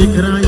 بكرا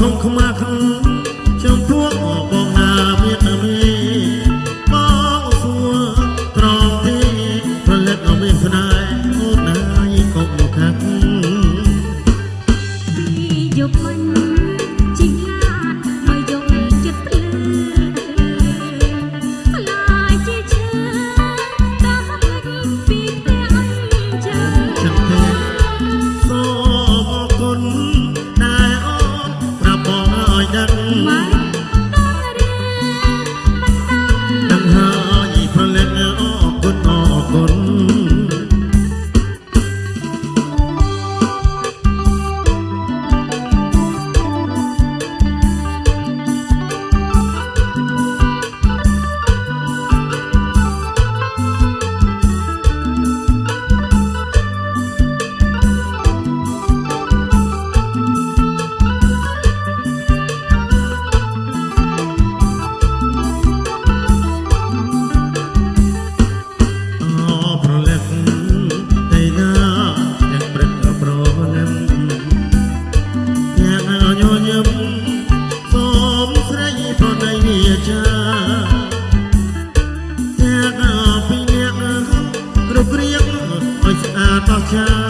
ធំខ្មាស់ វា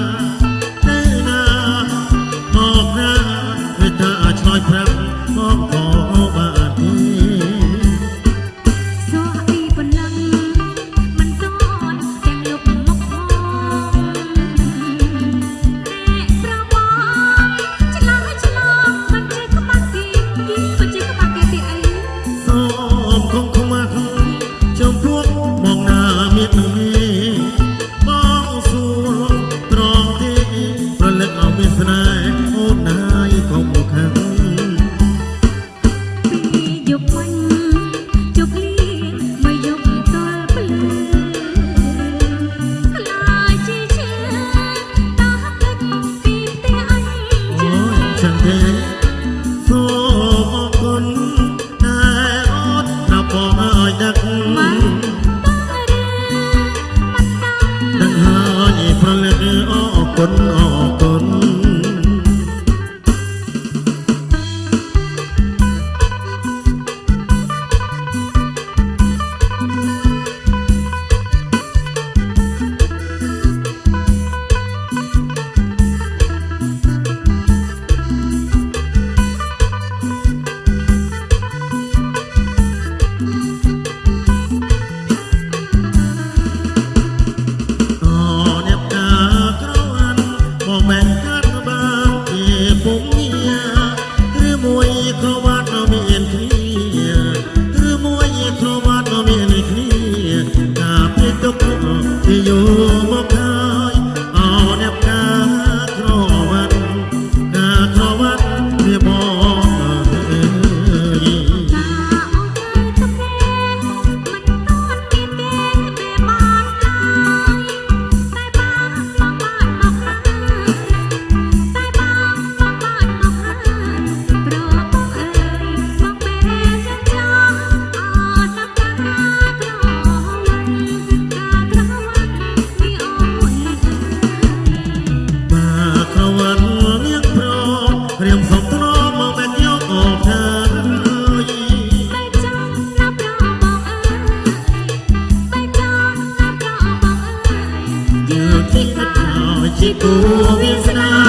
ជាគូវាសនា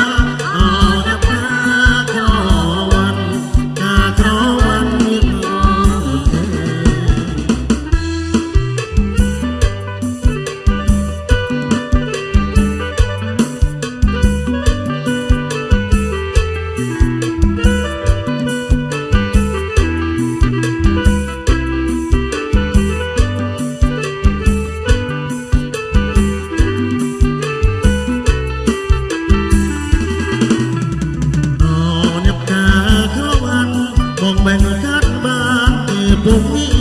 é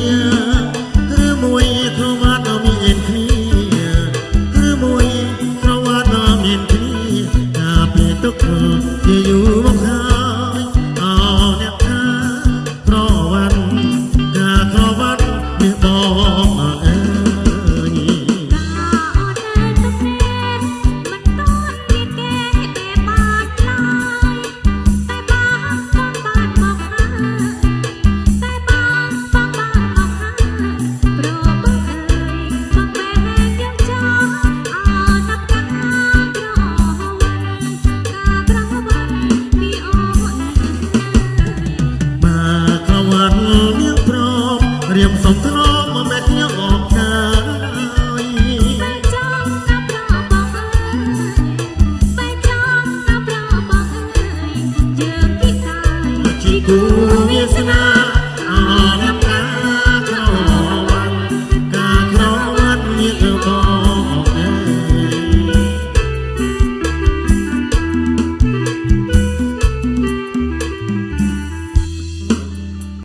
គូវាសនា